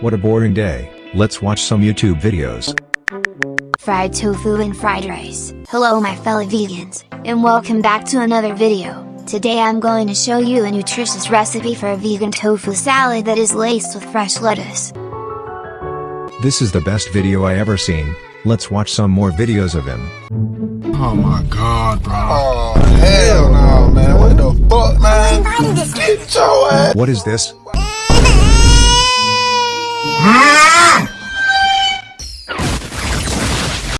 What a boring day, let's watch some YouTube videos. Fried tofu and fried rice. Hello my fellow vegans, and welcome back to another video. Today I'm going to show you a nutritious recipe for a vegan tofu salad that is laced with fresh lettuce. This is the best video I ever seen, let's watch some more videos of him. Oh my god, bro. Oh, hell no, man. What the fuck, man? Get your ass. What is this?